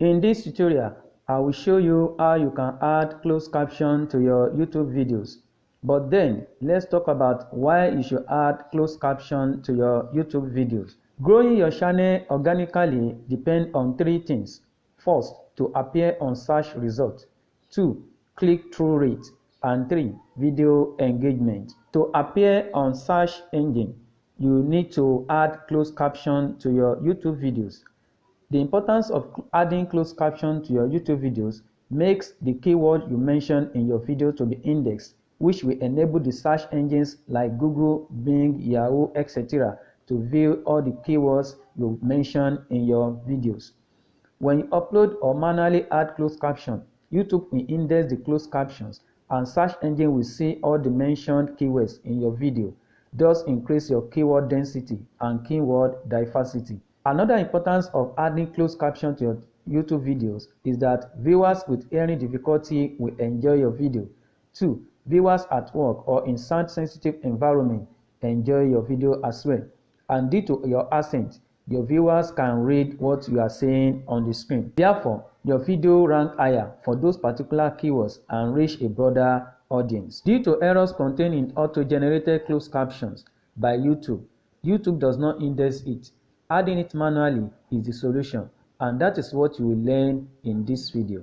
In this tutorial, I will show you how you can add closed caption to your YouTube videos. But then, let's talk about why you should add closed caption to your YouTube videos. Growing your channel organically depends on three things. First, to appear on search results. Two, click-through rate. And three, video engagement. To appear on search engine, you need to add closed caption to your YouTube videos. The importance of adding closed caption to your YouTube videos makes the keyword you mention in your video to be indexed, which will enable the search engines like Google, Bing, Yahoo, etc. to view all the keywords you mention in your videos. When you upload or manually add closed caption, YouTube will index the closed captions and search engine will see all the mentioned keywords in your video, thus increase your keyword density and keyword diversity. Another importance of adding closed caption to your YouTube videos is that viewers with hearing difficulty will enjoy your video. 2. Viewers at work or in sound-sensitive environment enjoy your video as well. And due to your accent, your viewers can read what you are saying on the screen. Therefore, your video rank higher for those particular keywords and reach a broader audience. Due to errors contained in auto-generated closed captions by YouTube, YouTube does not index it Adding it manually is the solution and that is what you will learn in this video.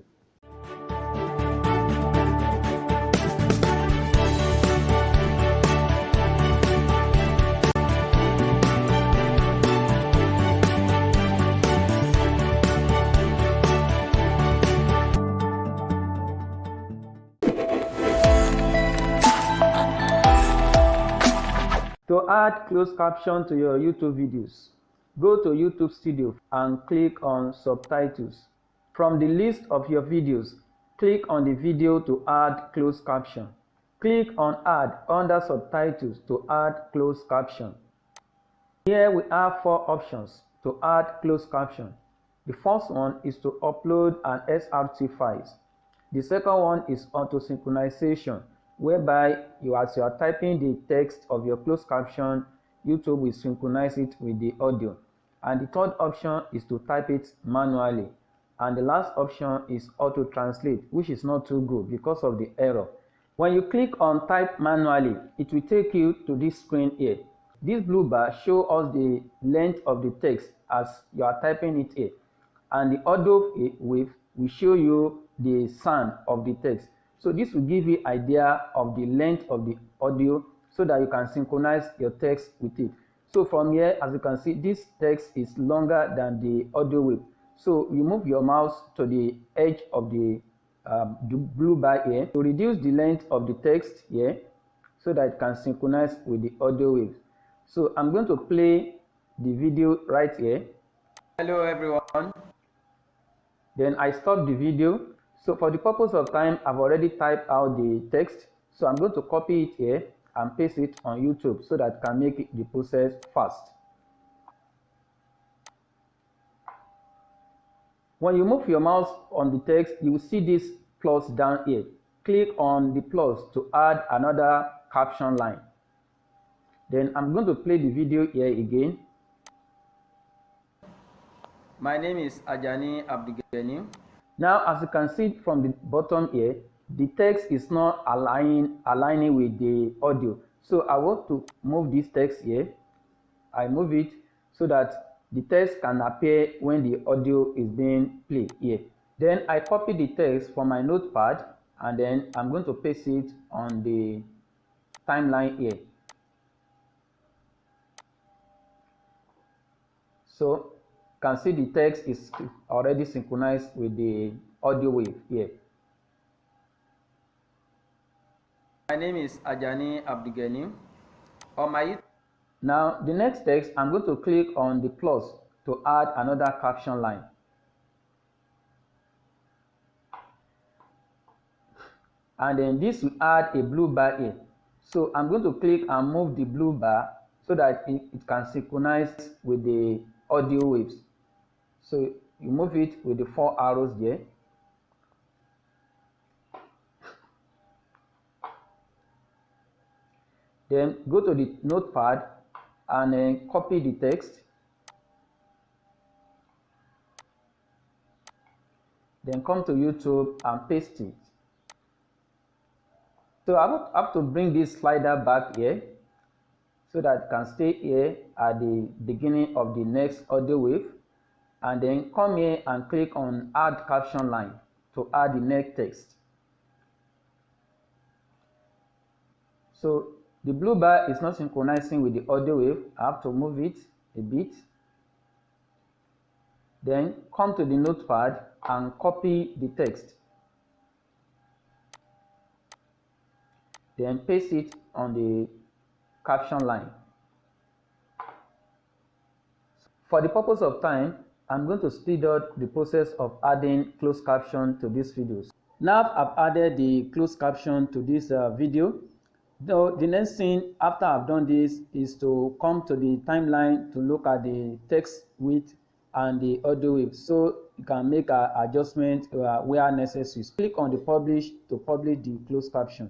To add closed caption to your YouTube videos, Go to YouTube Studio and click on Subtitles. From the list of your videos, click on the video to add closed caption. Click on Add under Subtitles to add closed caption. Here we have four options to add closed caption. The first one is to upload an SRT file. The second one is auto synchronization, whereby you as you are typing the text of your closed caption, YouTube will synchronize it with the audio and the third option is to type it manually. And the last option is auto translate which is not too good because of the error. When you click on type manually it will take you to this screen here. This blue bar show us the length of the text as you are typing it here. And the audio wave will show you the sound of the text. So this will give you idea of the length of the audio so that you can synchronize your text with it so from here, as you can see, this text is longer than the audio wave. So you move your mouse to the edge of the, um, the blue bar here to reduce the length of the text here so that it can synchronize with the audio wave. So I'm going to play the video right here. Hello everyone. Then I stop the video. So for the purpose of time, I've already typed out the text. So I'm going to copy it here and paste it on YouTube so that can make the process fast. When you move your mouse on the text, you will see this plus down here. Click on the plus to add another caption line. Then I'm going to play the video here again. My name is Ajani Abdigeni. Now, as you can see from the bottom here, the text is not aligning aligning with the audio. So i want to move this text here. I move it so that the text can appear when the audio is being played here. Then i copy the text from my notepad and then i'm going to paste it on the timeline here. So can see the text is already synchronized with the audio wave here My name is Ajani Abdigeni. On my now the next text I'm going to click on the plus to add another caption line. And then this will add a blue bar here. So I'm going to click and move the blue bar so that it, it can synchronize with the audio waves. So you move it with the four arrows there. Then go to the notepad and then copy the text. then come to YouTube and paste it. So I have to bring this slider back here so that it can stay here at the beginning of the next audio wave and then come here and click on add caption line to add the next text. So the blue bar is not synchronizing with the audio wave. I have to move it a bit. Then come to the notepad and copy the text. Then paste it on the caption line. For the purpose of time, I'm going to speed up the process of adding closed caption to these videos. Now I've added the closed caption to this uh, video. Though the next thing after I've done this is to come to the timeline to look at the text width and the audio wave so you can make an adjustment uh, where necessary. Click on the publish to publish the closed caption.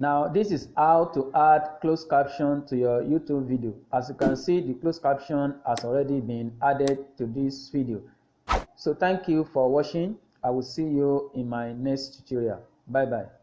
Now this is how to add closed caption to your YouTube video. As you can see the closed caption has already been added to this video. So thank you for watching. I will see you in my next tutorial. Bye bye.